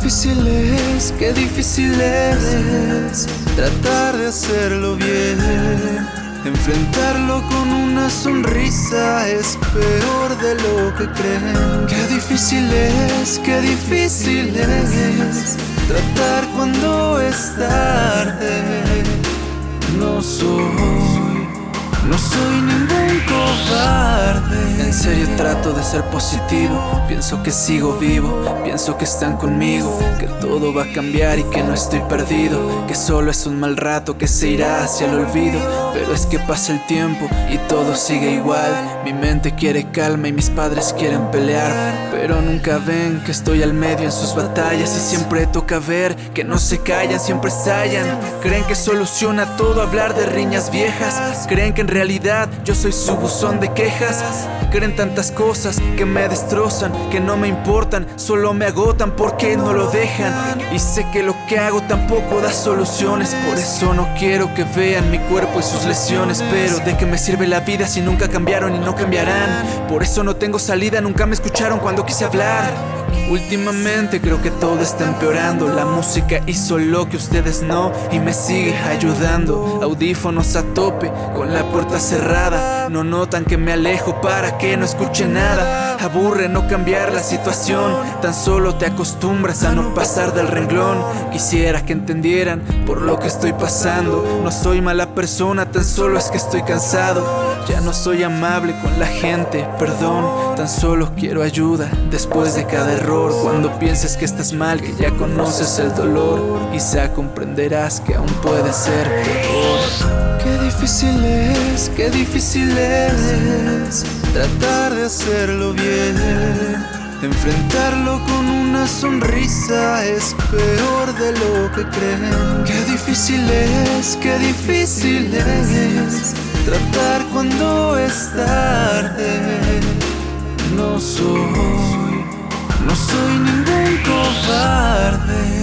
difícil es, qué difícil es tratar de hacerlo bien. Enfrentarlo con una sonrisa es peor de lo que creen. Qué difícil es, qué difícil es tratar cuando es tarde. No soy, no soy ningún cobarde. Serio trato de ser positivo, pienso que sigo vivo, pienso que están conmigo, que todo va a cambiar y que no estoy perdido, que solo es un mal rato que se irá hacia el olvido, pero es que pasa el tiempo y todo sigue igual, mi mente quiere calma y mis padres quieren pelear, pero nunca ven que estoy al medio en sus batallas y siempre toca ver que no se callan, siempre estallan, creen que soluciona todo hablar de riñas viejas, creen que en realidad yo soy su buzón de quejas, Creen tantas cosas que me destrozan, que no me importan, solo me agotan porque no lo dejan. Y sé que lo que hago tampoco da soluciones, por eso no quiero que vean mi cuerpo y sus lesiones. Pero de qué me sirve la vida si nunca cambiaron y no cambiarán. Por eso no tengo salida, nunca me escucharon cuando quise hablar. Últimamente creo que todo está empeorando. La música hizo lo que ustedes no Y me sigue ayudando. Audífonos a tope con la puerta cerrada. No notan que me alejo para que no escuche nada. Aburre no cambiar la situación. Tan solo te acostumbras a no pasar del renglón. Quisiera que entendieran por lo que estoy pasando. No soy mala persona, tan solo es que estoy cansado. Ya no soy amable con la gente, perdón. Tan solo quiero ayuda después de cada Cuando pienses que estás mal, que ya conoces el dolor Quizá comprenderás que aún puede ser peor Qué difícil es, qué difícil es tratar de hacerlo bien. Enfrentarlo con una sonrisa es peor de lo que creen. Qué difícil es, qué difícil es tratar cuando es tarde. No soy, no soy ningún cobarde.